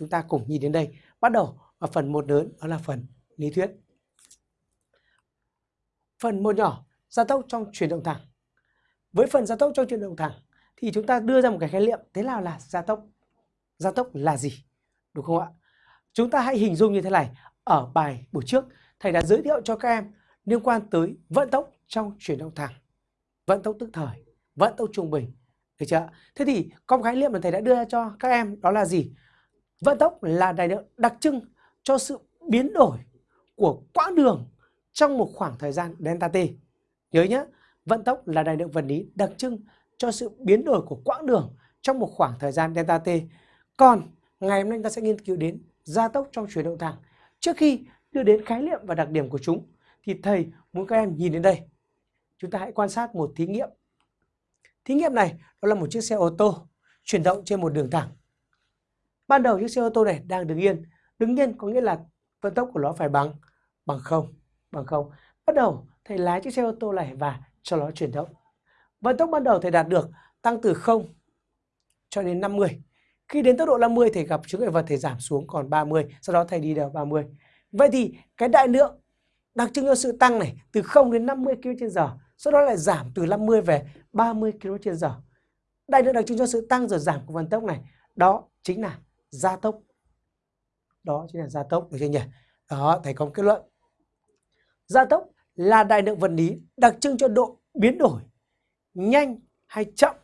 chúng ta cùng nhìn đến đây. Bắt đầu ở phần một lớn đó là phần lý thuyết. Phần một nhỏ, gia tốc trong chuyển động thẳng. Với phần gia tốc trong chuyển động thẳng thì chúng ta đưa ra một cái khái niệm thế nào là gia tốc? Gia tốc là gì? Đúng không ạ? Chúng ta hãy hình dung như thế này. Ở bài buổi trước, thầy đã giới thiệu cho các em liên quan tới vận tốc trong chuyển động thẳng, vận tốc tức thời, vận tốc trung bình. Được chưa? Thế thì có một khái niệm mà thầy đã đưa ra cho các em đó là gì? Vận tốc là đại lượng đặc trưng cho sự biến đổi của quãng đường trong một khoảng thời gian delta t. Nhớ nhé, vận tốc là đại lượng vật lý đặc trưng cho sự biến đổi của quãng đường trong một khoảng thời gian delta t. Còn ngày hôm nay ta sẽ nghiên cứu đến gia tốc trong chuyển động thẳng. Trước khi đưa đến khái niệm và đặc điểm của chúng thì thầy muốn các em nhìn đến đây. Chúng ta hãy quan sát một thí nghiệm. Thí nghiệm này đó là một chiếc xe ô tô chuyển động trên một đường thẳng. Ban đầu chiếc xe ô tô này đang đứng yên. Đứng yên có nghĩa là vận tốc của nó phải bằng bằng không, bằng không. Bắt đầu thầy lái chiếc xe ô tô này và cho nó chuyển động. Vận tốc ban đầu thầy đạt được tăng từ 0 cho đến 50. Khi đến tốc độ 50 thầy gặp chướng ngại vật thầy giảm xuống còn 30, sau đó thầy đi đều 30. Vậy thì cái đại lượng đặc trưng cho sự tăng này từ 0 đến 50 km/h, sau đó lại giảm từ 50 về 30 km/h. Đại lượng đặc trưng cho sự tăng rồi giảm của vận tốc này, đó chính là gia tốc. Đó chính là gia tốc được chưa nhỉ? Đó, thầy có một kết luận. Gia tốc là đại lượng vật lý đặc trưng cho độ biến đổi nhanh hay chậm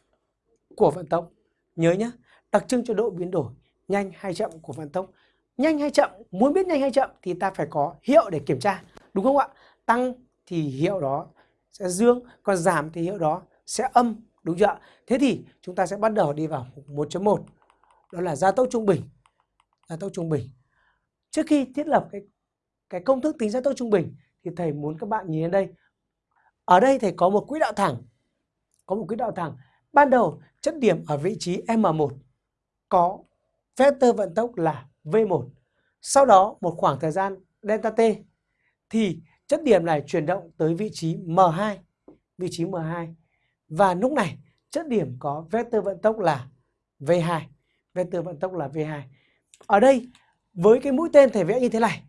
của vận tốc. Nhớ nhé, đặc trưng cho độ biến đổi nhanh hay chậm của vận tốc. Nhanh hay chậm, muốn biết nhanh hay chậm thì ta phải có hiệu để kiểm tra. Đúng không ạ? Tăng thì hiệu đó sẽ dương, còn giảm thì hiệu đó sẽ âm. Đúng chưa ạ? Thế thì chúng ta sẽ bắt đầu đi vào 1.1. Đó là gia tốc trung bình. Gia tốc trung bình. Trước khi thiết lập cái cái công thức tính gia tốc trung bình thì thầy muốn các bạn nhìn đến đây. Ở đây thầy có một quỹ đạo thẳng. Có một quỹ đạo thẳng. Ban đầu chất điểm ở vị trí M1 có vector vận tốc là V1. Sau đó một khoảng thời gian delta t thì chất điểm này chuyển động tới vị trí M2, vị trí M2. Và lúc này chất điểm có vector vận tốc là V2, vector vận tốc là V2. Ở đây với cái mũi tên thể vẽ như thế này,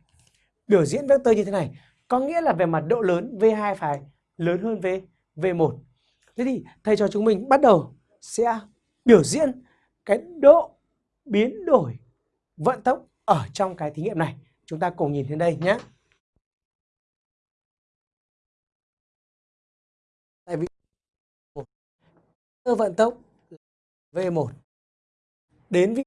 biểu diễn vector như thế này, có nghĩa là về mặt độ lớn V2 phải lớn hơn V V1. Thế thì thầy cho chúng mình bắt đầu sẽ biểu diễn cái độ biến đổi vận tốc ở trong cái thí nghiệm này. Chúng ta cùng nhìn đến đây nhé. Tại vì vận tốc V1 đến với